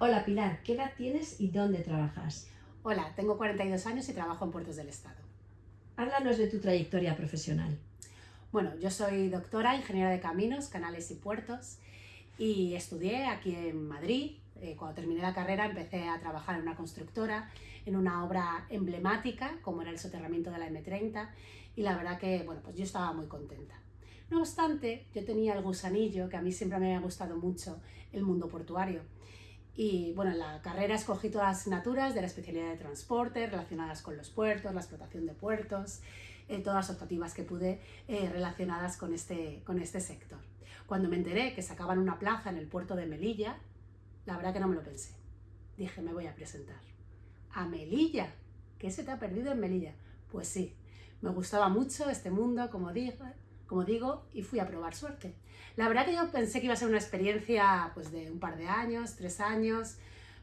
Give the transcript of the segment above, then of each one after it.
Hola Pilar, ¿qué edad tienes y dónde trabajas? Hola, tengo 42 años y trabajo en Puertos del Estado. Háblanos de tu trayectoria profesional. Bueno, yo soy doctora, ingeniera de caminos, canales y puertos y estudié aquí en Madrid. Eh, cuando terminé la carrera empecé a trabajar en una constructora, en una obra emblemática como era el soterramiento de la M30 y la verdad que, bueno, pues yo estaba muy contenta. No obstante, yo tenía el gusanillo, que a mí siempre me había gustado mucho, el mundo portuario. Y bueno, en la carrera escogí todas las asignaturas de la especialidad de transporte relacionadas con los puertos, la explotación de puertos, eh, todas las optativas que pude eh, relacionadas con este, con este sector. Cuando me enteré que sacaban una plaza en el puerto de Melilla, la verdad que no me lo pensé. Dije, me voy a presentar. ¿A Melilla? ¿Qué se te ha perdido en Melilla? Pues sí, me gustaba mucho este mundo, como dije, como digo, y fui a probar suerte. La verdad que yo pensé que iba a ser una experiencia pues, de un par de años, tres años,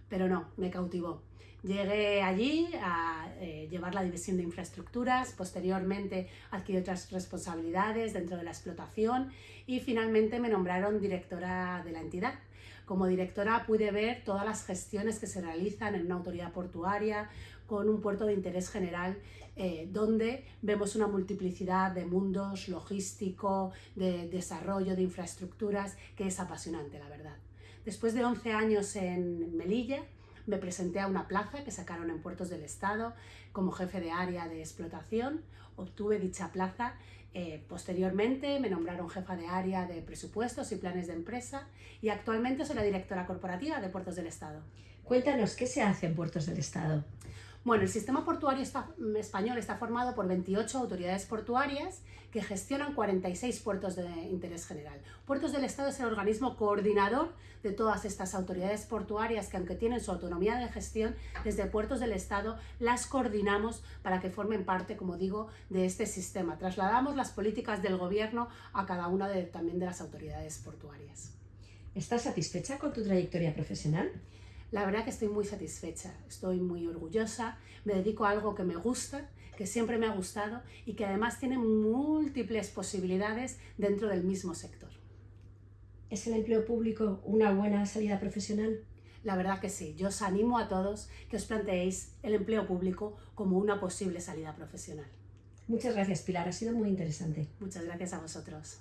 pero no, me cautivó. Llegué allí a eh, llevar la división de infraestructuras, posteriormente adquirí otras responsabilidades dentro de la explotación y finalmente me nombraron directora de la entidad. Como directora pude ver todas las gestiones que se realizan en una autoridad portuaria con un puerto de interés general eh, donde vemos una multiplicidad de mundos, logístico, de desarrollo, de infraestructuras, que es apasionante, la verdad. Después de 11 años en Melilla, me presenté a una plaza que sacaron en Puertos del Estado como jefe de área de explotación, obtuve dicha plaza, eh, posteriormente me nombraron jefa de área de presupuestos y planes de empresa y actualmente soy la directora corporativa de Puertos del Estado. Cuéntanos, ¿qué se hace en Puertos del Estado? Bueno, el sistema portuario mm, español está formado por 28 autoridades portuarias que gestionan 46 puertos de interés general. Puertos del Estado es el organismo coordinador de todas estas autoridades portuarias que aunque tienen su autonomía de gestión, desde Puertos del Estado las coordinamos para que formen parte, como digo, de este sistema. Trasladamos las políticas del gobierno a cada una de, también de las autoridades portuarias. ¿Estás satisfecha con tu trayectoria profesional? La verdad que estoy muy satisfecha, estoy muy orgullosa, me dedico a algo que me gusta, que siempre me ha gustado y que además tiene múltiples posibilidades dentro del mismo sector. ¿Es el empleo público una buena salida profesional? La verdad que sí, yo os animo a todos que os planteéis el empleo público como una posible salida profesional. Muchas gracias Pilar, ha sido muy interesante. Muchas gracias a vosotros.